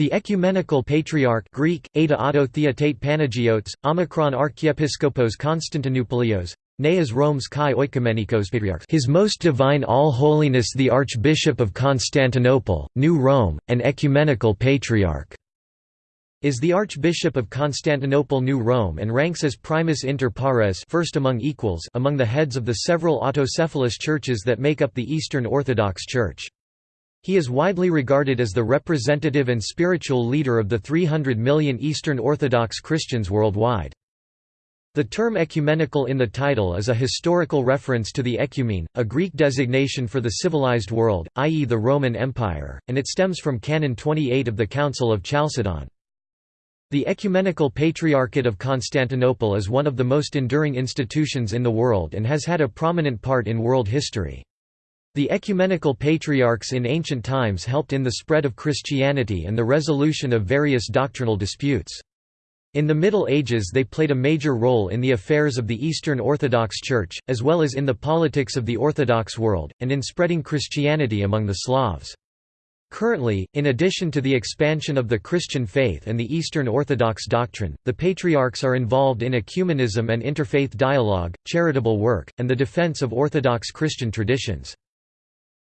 The Ecumenical Patriarch Greek, Panagiotes, Omicron Constantinopolios, Neas Rome's Kai Oikomenikos His Most Divine All Holiness the Archbishop of Constantinople, New Rome, and Ecumenical Patriarch is the Archbishop of Constantinople New Rome and ranks as primus inter pares first among equals among the heads of the several autocephalous churches that make up the Eastern Orthodox Church. He is widely regarded as the representative and spiritual leader of the 300 million Eastern Orthodox Christians worldwide. The term ecumenical in the title is a historical reference to the ecumene, a Greek designation for the civilized world, i.e. the Roman Empire, and it stems from Canon 28 of the Council of Chalcedon. The Ecumenical Patriarchate of Constantinople is one of the most enduring institutions in the world and has had a prominent part in world history. The ecumenical patriarchs in ancient times helped in the spread of Christianity and the resolution of various doctrinal disputes. In the Middle Ages they played a major role in the affairs of the Eastern Orthodox Church, as well as in the politics of the Orthodox world, and in spreading Christianity among the Slavs. Currently, in addition to the expansion of the Christian faith and the Eastern Orthodox doctrine, the patriarchs are involved in ecumenism and interfaith dialogue, charitable work, and the defense of Orthodox Christian traditions.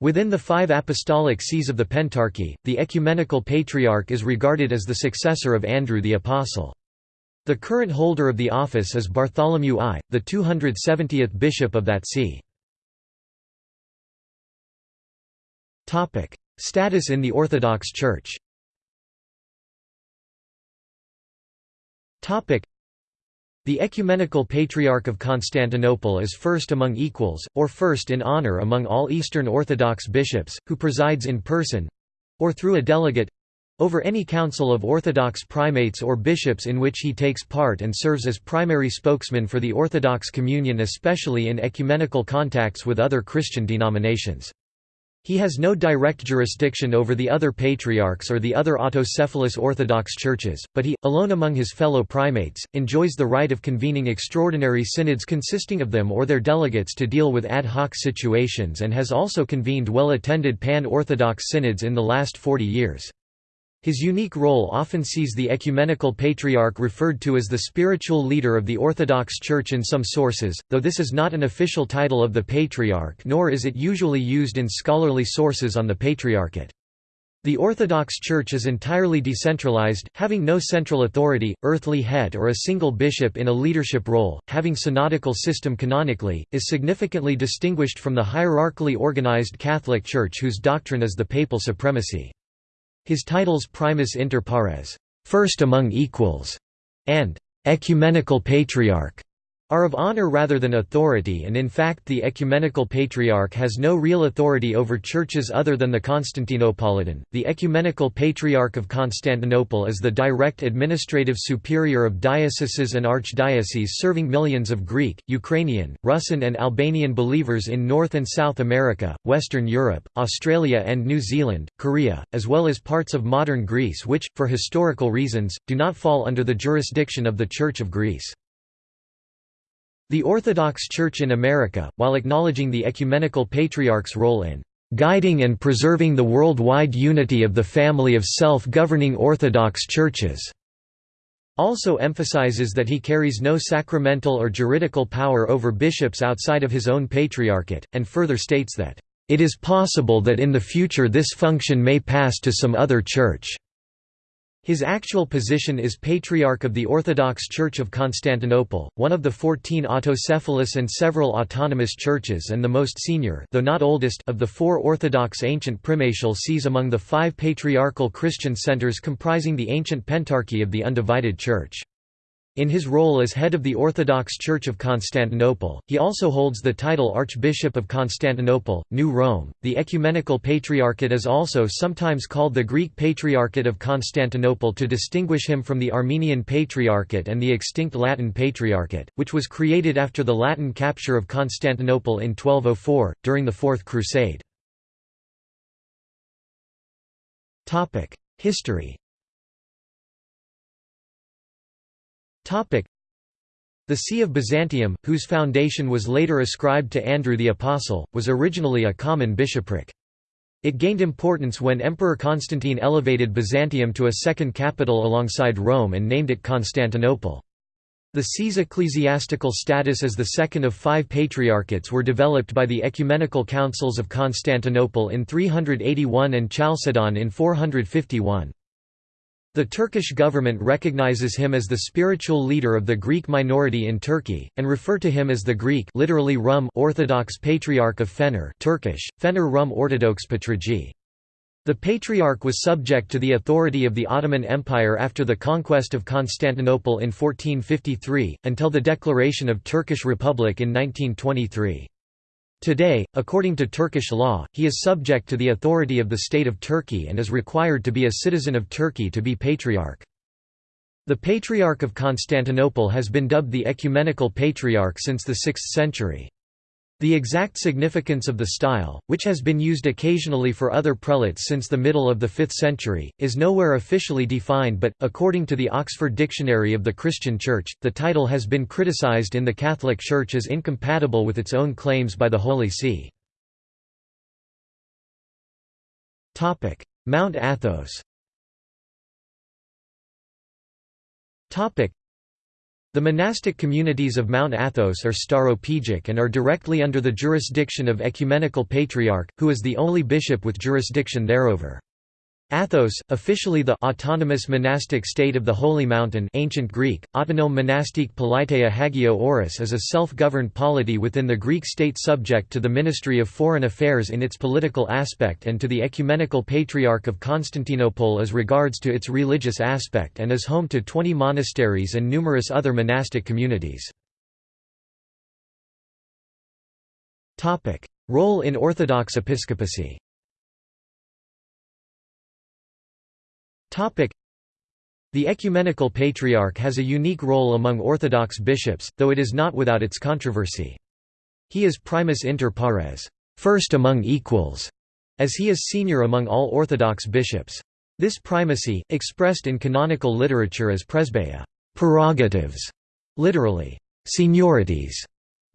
Within the five apostolic sees of the Pentarchy, the Ecumenical Patriarch is regarded as the successor of Andrew the Apostle. The current holder of the office is Bartholomew I, the 270th bishop of that see. Status in the Orthodox Church the Ecumenical Patriarch of Constantinople is first among equals, or first in honor among all Eastern Orthodox bishops, who presides in person—or through a delegate—over any council of Orthodox primates or bishops in which he takes part and serves as primary spokesman for the Orthodox communion especially in ecumenical contacts with other Christian denominations. He has no direct jurisdiction over the other patriarchs or the other autocephalous Orthodox churches, but he, alone among his fellow primates, enjoys the right of convening extraordinary synods consisting of them or their delegates to deal with ad hoc situations and has also convened well-attended pan-Orthodox synods in the last 40 years. His unique role often sees the ecumenical patriarch referred to as the spiritual leader of the Orthodox Church in some sources, though this is not an official title of the patriarch nor is it usually used in scholarly sources on the patriarchate. The Orthodox Church is entirely decentralized, having no central authority, earthly head or a single bishop in a leadership role, having synodical system canonically, is significantly distinguished from the hierarchically organized Catholic Church whose doctrine is the papal supremacy. His titles primus inter pares first among equals", and ecumenical patriarch are of honor rather than authority and in fact the ecumenical patriarch has no real authority over churches other than the Constantinopolitan. The ecumenical patriarch of Constantinople is the direct administrative superior of dioceses and archdioceses serving millions of Greek, Ukrainian, Russian and Albanian believers in North and South America, Western Europe, Australia and New Zealand, Korea, as well as parts of modern Greece which, for historical reasons, do not fall under the jurisdiction of the Church of Greece. The Orthodox Church in America, while acknowledging the Ecumenical Patriarch's role in guiding and preserving the worldwide unity of the family of self-governing Orthodox churches, also emphasizes that he carries no sacramental or juridical power over bishops outside of his own patriarchate, and further states that, "...it is possible that in the future this function may pass to some other church." His actual position is Patriarch of the Orthodox Church of Constantinople, one of the fourteen autocephalous and several autonomous churches and the most senior though not oldest of the four Orthodox ancient primatial sees among the five patriarchal Christian centers comprising the ancient Pentarchy of the Undivided Church. In his role as head of the Orthodox Church of Constantinople, he also holds the title Archbishop of Constantinople, New Rome. The Ecumenical Patriarchate is also sometimes called the Greek Patriarchate of Constantinople to distinguish him from the Armenian Patriarchate and the extinct Latin Patriarchate, which was created after the Latin capture of Constantinople in 1204, during the Fourth Crusade. History The See of Byzantium, whose foundation was later ascribed to Andrew the Apostle, was originally a common bishopric. It gained importance when Emperor Constantine elevated Byzantium to a second capital alongside Rome and named it Constantinople. The see's ecclesiastical status as the second of five patriarchates were developed by the ecumenical councils of Constantinople in 381 and Chalcedon in 451. The Turkish government recognizes him as the spiritual leader of the Greek minority in Turkey, and refer to him as the Greek literally Rum Orthodox Patriarch of Fener Turkish, Fener Rum Ortodox Patriarchy. The Patriarch was subject to the authority of the Ottoman Empire after the conquest of Constantinople in 1453, until the declaration of Turkish Republic in 1923. Today, according to Turkish law, he is subject to the authority of the State of Turkey and is required to be a citizen of Turkey to be patriarch. The Patriarch of Constantinople has been dubbed the Ecumenical Patriarch since the 6th century. The exact significance of the style, which has been used occasionally for other prelates since the middle of the 5th century, is nowhere officially defined but, according to the Oxford Dictionary of the Christian Church, the title has been criticized in the Catholic Church as incompatible with its own claims by the Holy See. Mount Athos the monastic communities of Mount Athos are Stauropegic and are directly under the jurisdiction of Ecumenical Patriarch, who is the only bishop with jurisdiction thereover. Athos, officially the autonomous monastic state of the Holy Mountain ancient Greek, autonome monastique politeia hagio oris is a self-governed polity within the Greek state subject to the Ministry of Foreign Affairs in its political aspect and to the Ecumenical Patriarch of Constantinople as regards to its religious aspect and is home to 20 monasteries and numerous other monastic communities. Role in Orthodox episcopacy The Ecumenical Patriarch has a unique role among Orthodox bishops, though it is not without its controversy. He is primus inter pares first among equals", as he is senior among all Orthodox bishops. This primacy, expressed in canonical literature as presbeia prerogatives", literally, seniorities,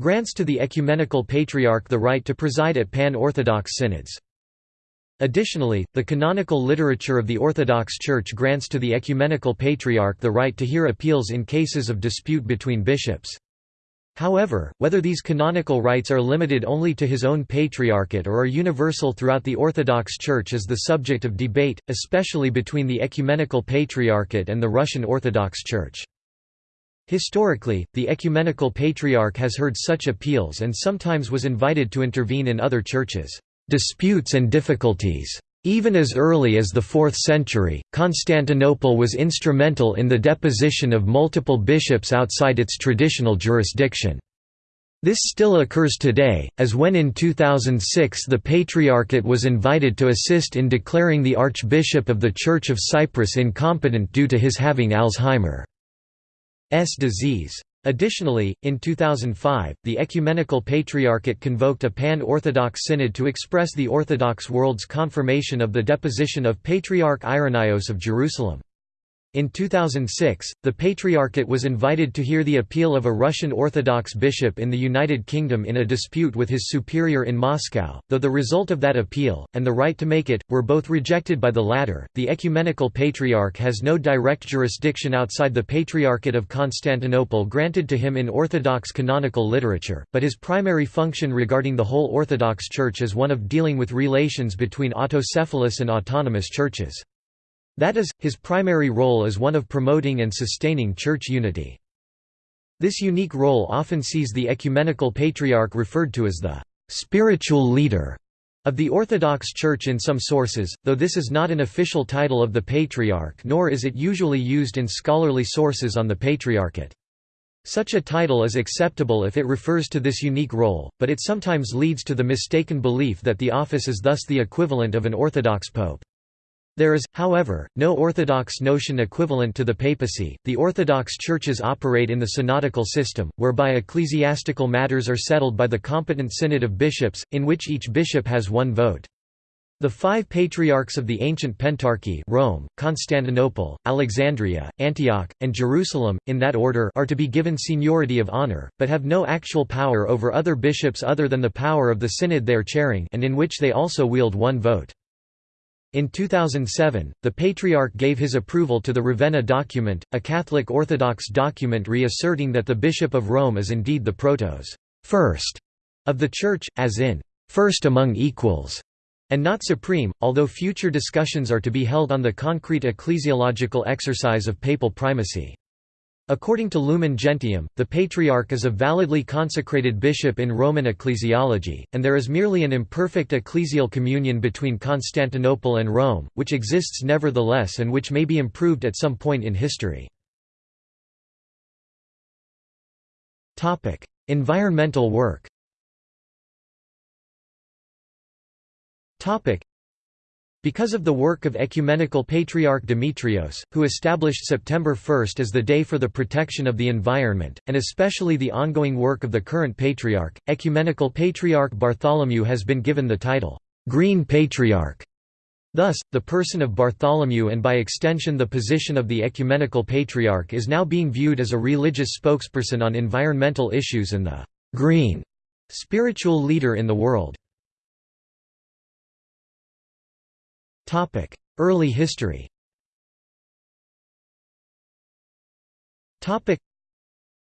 grants to the Ecumenical Patriarch the right to preside at pan-Orthodox synods. Additionally, the canonical literature of the Orthodox Church grants to the Ecumenical Patriarch the right to hear appeals in cases of dispute between bishops. However, whether these canonical rights are limited only to his own patriarchate or are universal throughout the Orthodox Church is the subject of debate, especially between the Ecumenical Patriarchate and the Russian Orthodox Church. Historically, the Ecumenical Patriarch has heard such appeals and sometimes was invited to intervene in other churches' disputes and difficulties. Even as early as the 4th century, Constantinople was instrumental in the deposition of multiple bishops outside its traditional jurisdiction. This still occurs today, as when in 2006 the Patriarchate was invited to assist in declaring the Archbishop of the Church of Cyprus incompetent due to his having Alzheimer's disease. Additionally, in 2005, the Ecumenical Patriarchate convoked a pan-Orthodox synod to express the Orthodox world's confirmation of the deposition of Patriarch Irenaeus of Jerusalem. In 2006, the Patriarchate was invited to hear the appeal of a Russian Orthodox bishop in the United Kingdom in a dispute with his superior in Moscow, though the result of that appeal, and the right to make it, were both rejected by the latter. The Ecumenical Patriarch has no direct jurisdiction outside the Patriarchate of Constantinople granted to him in Orthodox canonical literature, but his primary function regarding the whole Orthodox Church is one of dealing with relations between autocephalous and autonomous churches. That is, his primary role is one of promoting and sustaining church unity. This unique role often sees the ecumenical patriarch referred to as the spiritual leader of the Orthodox Church in some sources, though this is not an official title of the Patriarch nor is it usually used in scholarly sources on the Patriarchate. Such a title is acceptable if it refers to this unique role, but it sometimes leads to the mistaken belief that the office is thus the equivalent of an Orthodox pope. There is, however, no orthodox notion equivalent to the papacy. The Orthodox churches operate in the synodical system, whereby ecclesiastical matters are settled by the competent synod of bishops, in which each bishop has one vote. The five patriarchs of the ancient Pentarchy Rome, Constantinople, Alexandria, Antioch, and Jerusalem, in that order are to be given seniority of honor, but have no actual power over other bishops other than the power of the synod they are chairing and in which they also wield one vote. In 2007, the Patriarch gave his approval to the Ravenna document, a Catholic Orthodox document reasserting that the Bishop of Rome is indeed the protos first of the Church, as in first among equals and not supreme, although future discussions are to be held on the concrete ecclesiological exercise of papal primacy. According to Lumen Gentium, the Patriarch is a validly consecrated bishop in Roman ecclesiology, and there is merely an imperfect ecclesial communion between Constantinople and Rome, which exists nevertheless and which may be improved at some point in history. Environmental work because of the work of Ecumenical Patriarch Demetrios, who established September 1 as the day for the protection of the environment, and especially the ongoing work of the current Patriarch, Ecumenical Patriarch Bartholomew has been given the title, "'Green Patriarch'". Thus, the person of Bartholomew and by extension the position of the Ecumenical Patriarch is now being viewed as a religious spokesperson on environmental issues and the "'green' spiritual leader in the world. Early history Topic: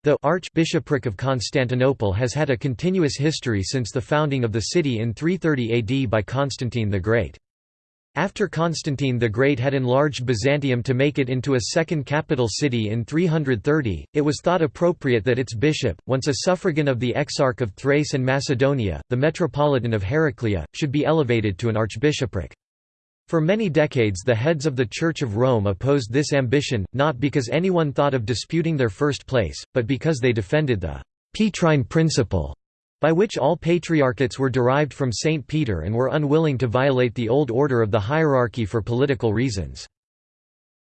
the Archbishopric of Constantinople has had a continuous history since the founding of the city in 330 AD by Constantine the Great. After Constantine the Great had enlarged Byzantium to make it into a second capital city in 330, it was thought appropriate that its bishop, once a suffragan of the Exarch of Thrace and Macedonia, the Metropolitan of Heraclea, should be elevated to an archbishopric. For many decades the heads of the Church of Rome opposed this ambition, not because anyone thought of disputing their first place, but because they defended the «Petrine principle», by which all patriarchates were derived from St. Peter and were unwilling to violate the old order of the hierarchy for political reasons.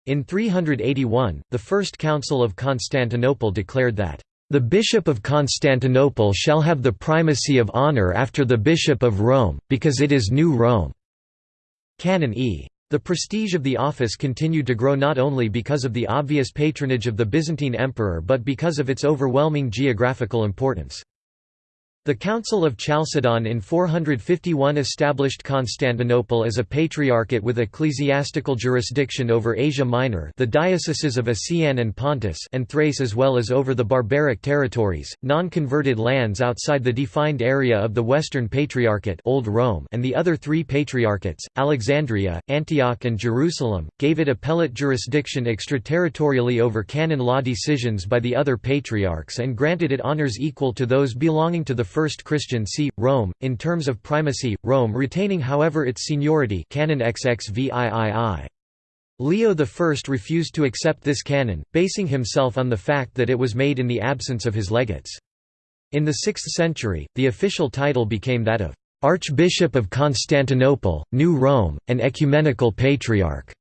In 381, the First Council of Constantinople declared that the Bishop of Constantinople shall have the primacy of honor after the Bishop of Rome, because it is New Rome. Canon E. The prestige of the office continued to grow not only because of the obvious patronage of the Byzantine emperor but because of its overwhelming geographical importance. The Council of Chalcedon in 451 established Constantinople as a patriarchate with ecclesiastical jurisdiction over Asia Minor the dioceses of Asian and Pontus and Thrace as well as over the barbaric territories, non-converted lands outside the defined area of the Western Patriarchate Old Rome and the other three patriarchates, Alexandria, Antioch and Jerusalem, gave it appellate jurisdiction extraterritorially over canon law decisions by the other patriarchs and granted it honors equal to those belonging to the first Christian see, Rome, in terms of primacy, Rome retaining however its seniority canon XXVIII. Leo I refused to accept this canon, basing himself on the fact that it was made in the absence of his legates. In the 6th century, the official title became that of Archbishop of Constantinople, New Rome, and Ecumenical Patriarch.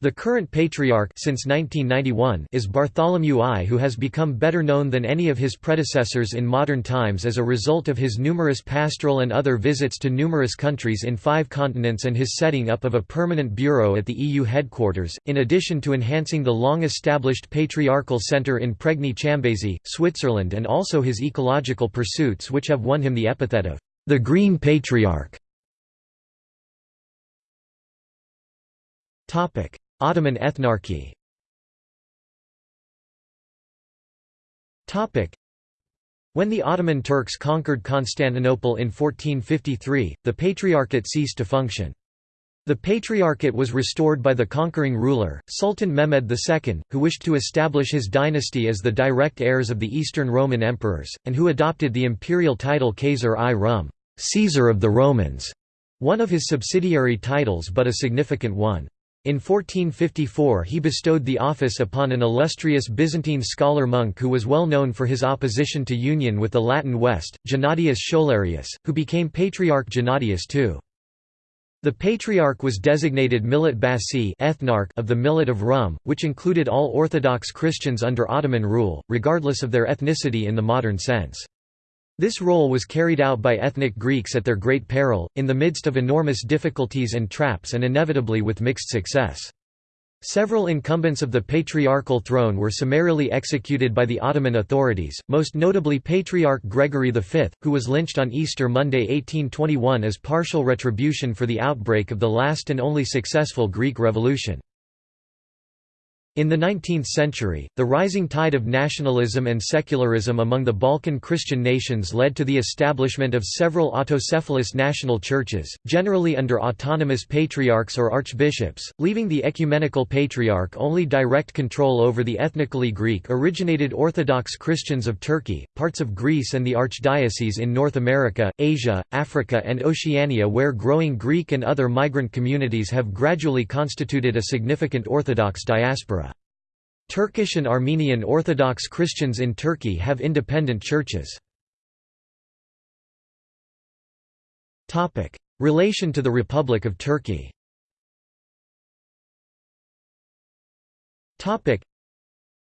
The current patriarch since 1991 is Bartholomew I who has become better known than any of his predecessors in modern times as a result of his numerous pastoral and other visits to numerous countries in five continents and his setting up of a permanent bureau at the EU headquarters, in addition to enhancing the long-established patriarchal centre in Pregny Chambézy, Switzerland and also his ecological pursuits which have won him the epithet of the Green Patriarch. Ottoman ethnarchy when the Ottoman Turks conquered Constantinople in 1453, the Patriarchate ceased to function. The Patriarchate was restored by the conquering ruler, Sultan Mehmed II, who wished to establish his dynasty as the direct heirs of the Eastern Roman emperors, and who adopted the imperial title Caesar i Rum Caesar of the Romans", one of his subsidiary titles but a significant one. In 1454 he bestowed the office upon an illustrious Byzantine scholar-monk who was well known for his opposition to union with the Latin West, Gennadius Scholarius, who became Patriarch Gennadius II. The Patriarch was designated Millet Basi ethnarch of the Millet of Rum, which included all Orthodox Christians under Ottoman rule, regardless of their ethnicity in the modern sense. This role was carried out by ethnic Greeks at their great peril, in the midst of enormous difficulties and traps and inevitably with mixed success. Several incumbents of the patriarchal throne were summarily executed by the Ottoman authorities, most notably Patriarch Gregory V, who was lynched on Easter Monday 1821 as partial retribution for the outbreak of the last and only successful Greek Revolution. In the 19th century, the rising tide of nationalism and secularism among the Balkan Christian nations led to the establishment of several autocephalous national churches, generally under autonomous patriarchs or archbishops, leaving the ecumenical patriarch only direct control over the ethnically Greek-originated Orthodox Christians of Turkey, parts of Greece and the archdiocese in North America, Asia, Africa and Oceania where growing Greek and other migrant communities have gradually constituted a significant Orthodox diaspora. Turkish and Armenian Orthodox Christians in Turkey have independent churches. Relation to the Republic of Turkey.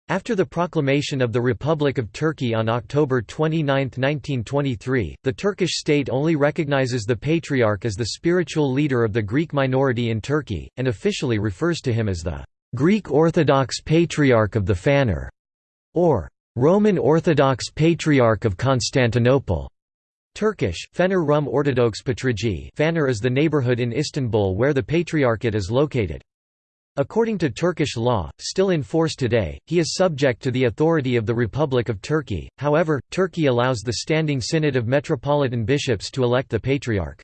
After the proclamation of the Republic of Turkey on October 29, 1923, the Turkish state only recognizes the Patriarch as the spiritual leader of the Greek minority in Turkey, and officially refers to him as the Greek Orthodox Patriarch of the Phanar, or Roman Orthodox Patriarch of Constantinople. Turkish, Fener Rum Ortodox Patrici Phanar is the neighborhood in Istanbul where the Patriarchate is located. According to Turkish law, still in force today, he is subject to the authority of the Republic of Turkey, however, Turkey allows the Standing Synod of Metropolitan Bishops to elect the Patriarch.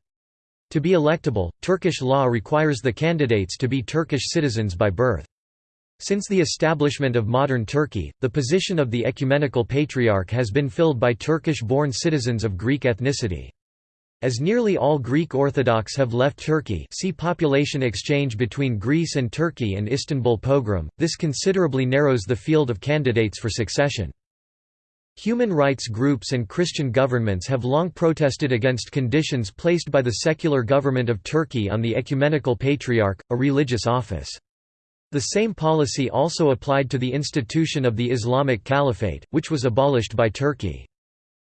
To be electable, Turkish law requires the candidates to be Turkish citizens by birth. Since the establishment of modern Turkey, the position of the ecumenical patriarch has been filled by Turkish-born citizens of Greek ethnicity. As nearly all Greek Orthodox have left Turkey see population exchange between Greece and Turkey and Istanbul pogrom, this considerably narrows the field of candidates for succession. Human rights groups and Christian governments have long protested against conditions placed by the secular government of Turkey on the ecumenical patriarch, a religious office. The same policy also applied to the institution of the Islamic Caliphate, which was abolished by Turkey.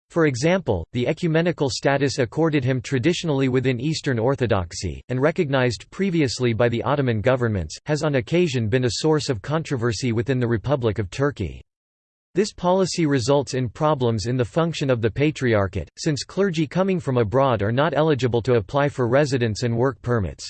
For example, the ecumenical status accorded him traditionally within Eastern Orthodoxy, and recognized previously by the Ottoman governments, has on occasion been a source of controversy within the Republic of Turkey. This policy results in problems in the function of the Patriarchate, since clergy coming from abroad are not eligible to apply for residence and work permits.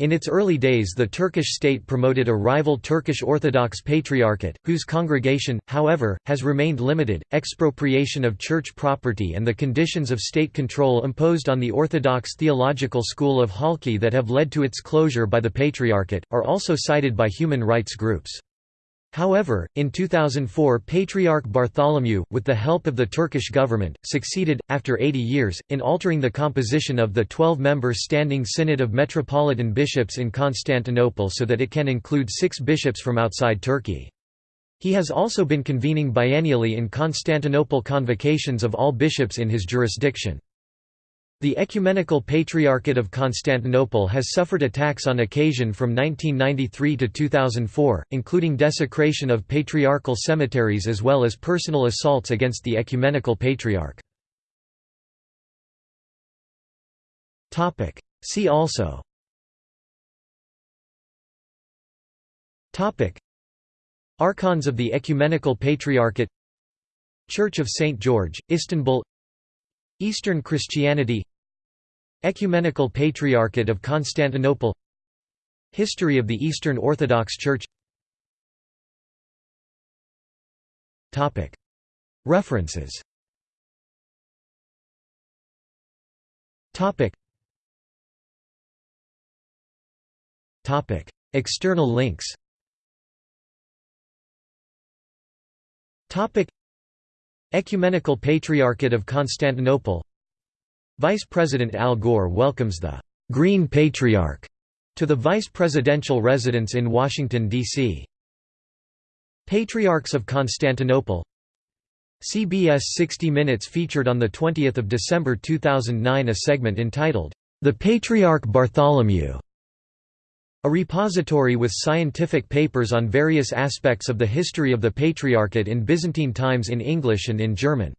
In its early days the Turkish state promoted a rival Turkish Orthodox Patriarchate, whose congregation, however, has remained limited. Expropriation of church property and the conditions of state control imposed on the Orthodox theological school of Halki that have led to its closure by the Patriarchate, are also cited by human rights groups. However, in 2004 Patriarch Bartholomew, with the help of the Turkish government, succeeded, after 80 years, in altering the composition of the 12-member Standing Synod of Metropolitan Bishops in Constantinople so that it can include six bishops from outside Turkey. He has also been convening biennially in Constantinople convocations of all bishops in his jurisdiction. The Ecumenical Patriarchate of Constantinople has suffered attacks on occasion from 1993 to 2004, including desecration of patriarchal cemeteries as well as personal assaults against the Ecumenical Patriarch. See also Archons of the Ecumenical Patriarchate Church of St. George, Istanbul Eastern Christianity Ecumenical Patriarchate of Constantinople History of the Eastern Orthodox Church. References. External links Ecumenical Patriarchate of Constantinople. Vice President Al Gore welcomes the «Green Patriarch» to the vice presidential residence in Washington, D.C. Patriarchs of Constantinople. CBS 60 Minutes featured on 20 December 2009 a segment entitled, "'The Patriarch Bartholomew' A repository with scientific papers on various aspects of the history of the Patriarchate in Byzantine times in English and in German.